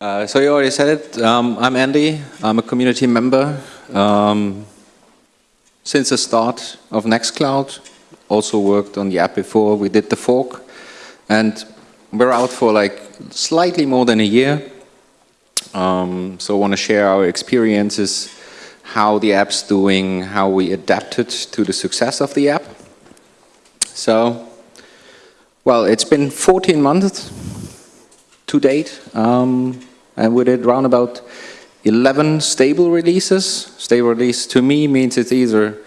Uh, so you already said it. Um, I'm Andy. I'm a community member. Um, since the start of Nextcloud, also worked on the app before. We did the fork, and we're out for like slightly more than a year. Um, so I want to share our experiences, how the app's doing, how we adapted to the success of the app. So, well, it's been 14 months to date, um, and we did around about 11 stable releases. Stable release to me means it's either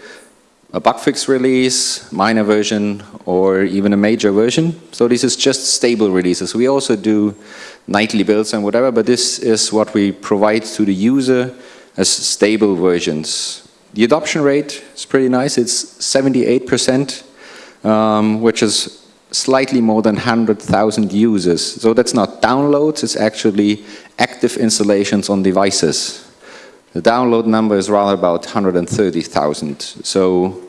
a bug fix release, minor version, or even a major version. So this is just stable releases. We also do nightly builds and whatever, but this is what we provide to the user as stable versions. The adoption rate is pretty nice. It's 78%, um, which is slightly more than 100,000 users. So that's not downloads, it's actually active installations on devices. The download number is rather about 130,000. So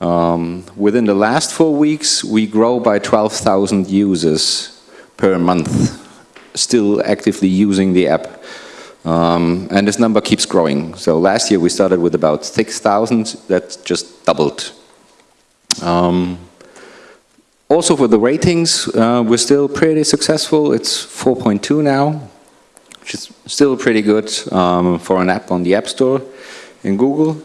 um, within the last four weeks, we grow by 12,000 users per month, still actively using the app. Um, and this number keeps growing. So last year we started with about 6,000, that just doubled. Um, also for the ratings, uh, we're still pretty successful. It's 4.2 now, which is still pretty good um, for an app on the App Store in Google.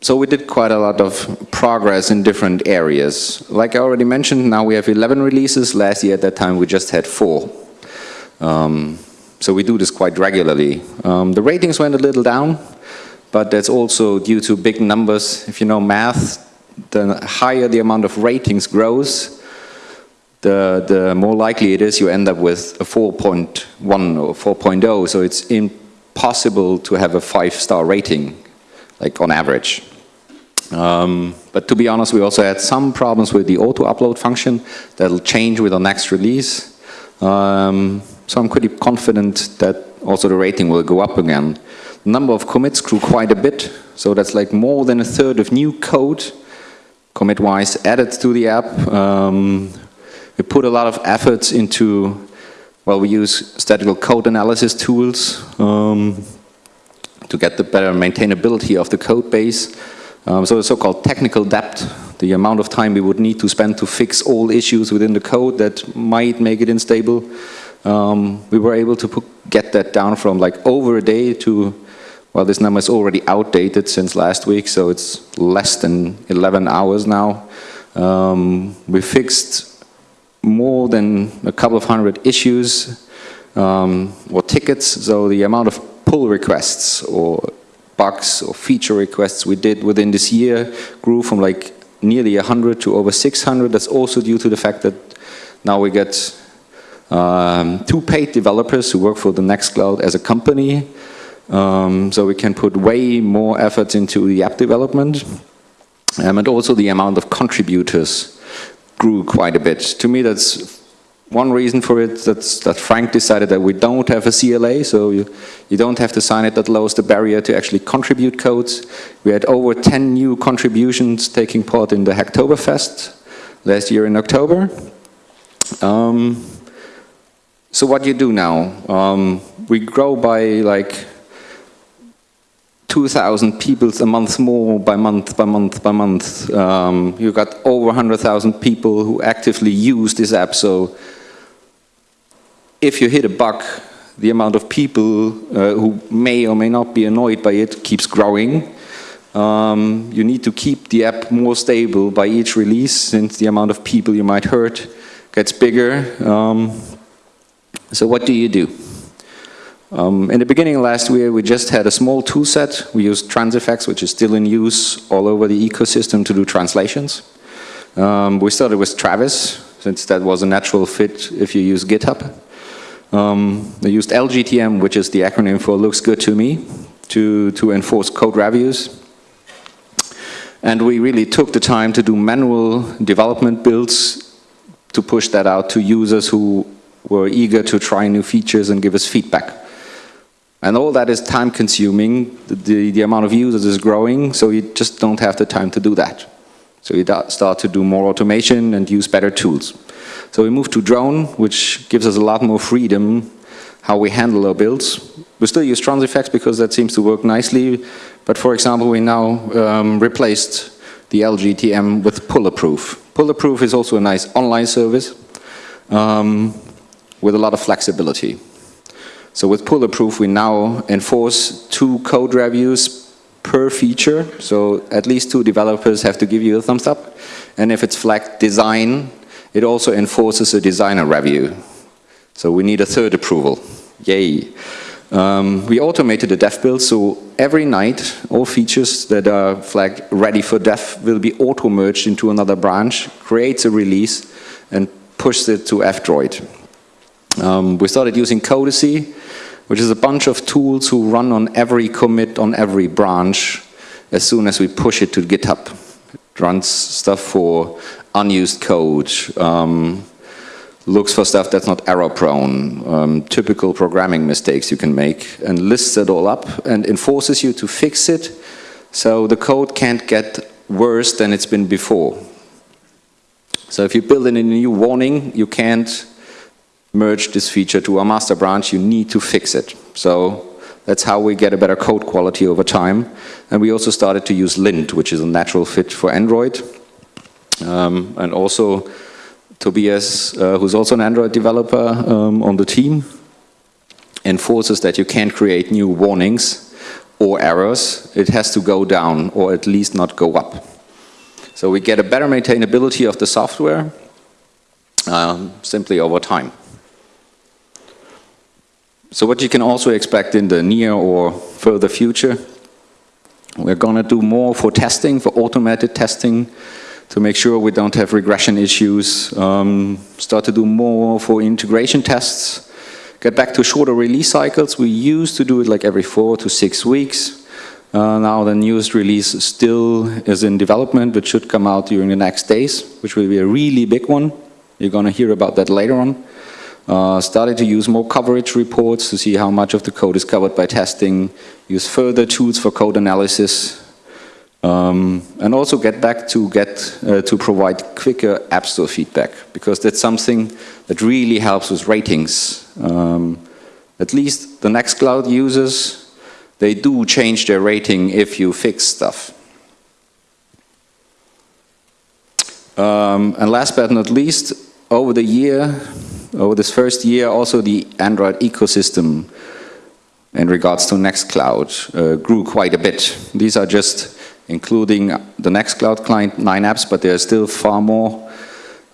So we did quite a lot of progress in different areas. Like I already mentioned, now we have 11 releases. Last year at that time we just had four. Um, so we do this quite regularly. Um, the ratings went a little down, but that's also due to big numbers. If you know math, the higher the amount of ratings grows, the, the more likely it is you end up with a 4.1 or 4.0. So it's impossible to have a five-star rating, like on average. Um, but to be honest, we also had some problems with the auto-upload function that'll change with the next release. Um, so I'm pretty confident that also the rating will go up again. The number of commits grew quite a bit, so that's like more than a third of new code commit-wise added to the app. Um, we put a lot of efforts into, well, we use statical code analysis tools um, to get the better maintainability of the code base. Um, so the so-called technical debt, the amount of time we would need to spend to fix all issues within the code that might make it unstable. Um, we were able to put, get that down from like over a day to well, this number is already outdated since last week, so it's less than 11 hours now. Um, we fixed more than a couple of hundred issues um, or tickets, so the amount of pull requests or bugs or feature requests we did within this year grew from like nearly 100 to over 600. That's also due to the fact that now we get um, two paid developers who work for the Nextcloud as a company um, so we can put way more efforts into the app development. Um, and also the amount of contributors grew quite a bit. To me, that's one reason for it, that's, that Frank decided that we don't have a CLA, so you, you don't have to sign it, that lowers the barrier to actually contribute codes. We had over 10 new contributions taking part in the Hacktoberfest last year in October. Um, so what do you do now? Um, we grow by like 2,000 people a month more by month, by month, by month. Um, you got over 100,000 people who actively use this app. So if you hit a bug, the amount of people uh, who may or may not be annoyed by it keeps growing. Um, you need to keep the app more stable by each release since the amount of people you might hurt gets bigger. Um, so what do you do? Um, in the beginning last year, we just had a small tool set. We used Transifex, which is still in use all over the ecosystem to do translations. Um, we started with Travis, since that was a natural fit if you use GitHub. Um, we used LGTM, which is the acronym for looks good to me, to, to enforce code reviews. And we really took the time to do manual development builds to push that out to users who were eager to try new features and give us feedback. And all that is time consuming, the, the, the, amount of users is growing, so you just don't have the time to do that. So you start to do more automation and use better tools. So we moved to drone, which gives us a lot more freedom how we handle our builds. We still use Transifex because that seems to work nicely, but for example, we now um, replaced the LGTM with Pull-Approve. Pull-Approve is also a nice online service um, with a lot of flexibility. So with Pull-Approve, we now enforce two code reviews per feature. So at least two developers have to give you a thumbs up. And if it's flagged design, it also enforces a designer review. So we need a third approval. Yay. Um, we automated the dev build, so every night all features that are flagged ready for dev will be auto-merged into another branch, creates a release, and pushes it to F-Droid. Um, we started using Codacy, which is a bunch of tools who run on every commit on every branch as soon as we push it to GitHub. It runs stuff for unused code, um, looks for stuff that's not error prone, um, typical programming mistakes you can make, and lists it all up and enforces you to fix it so the code can't get worse than it's been before. So if you build in a new warning, you can't merge this feature to a master branch, you need to fix it. So that's how we get a better code quality over time. And we also started to use lint, which is a natural fit for Android. Um, and also Tobias, uh, who's also an Android developer um, on the team, enforces that you can't create new warnings or errors. It has to go down or at least not go up. So we get a better maintainability of the software um, simply over time. So what you can also expect in the near or further future, we're going to do more for testing, for automated testing, to make sure we don't have regression issues, um, start to do more for integration tests, get back to shorter release cycles. We used to do it like every four to six weeks. Uh, now the newest release still is in development, which should come out during the next days, which will be a really big one. You're going to hear about that later on. Uh, started to use more coverage reports to see how much of the code is covered by testing, use further tools for code analysis, um, and also get back to get uh, to provide quicker App Store feedback because that's something that really helps with ratings. Um, at least the Nextcloud users, they do change their rating if you fix stuff. Um, and last but not least, over the year, over this first year, also the Android ecosystem in regards to Nextcloud uh, grew quite a bit. These are just including the Nextcloud client, nine apps, but there are still far more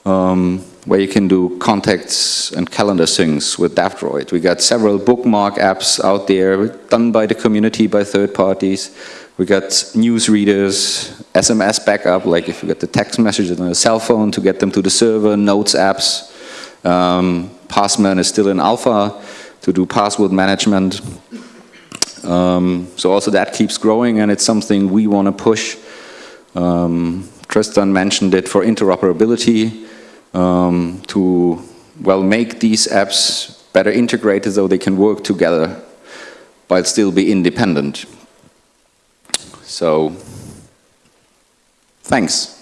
um, where you can do contacts and calendar syncs with DAVdroid. We got several bookmark apps out there done by the community, by third parties. We got news readers, SMS backup, like if you get the text messages on a cell phone to get them to the server, notes apps. Um, Passman is still in alpha to do password management. Um, so also that keeps growing and it's something we want to push. Um, Tristan mentioned it for interoperability um, to well make these apps better integrated so they can work together but still be independent. So, thanks.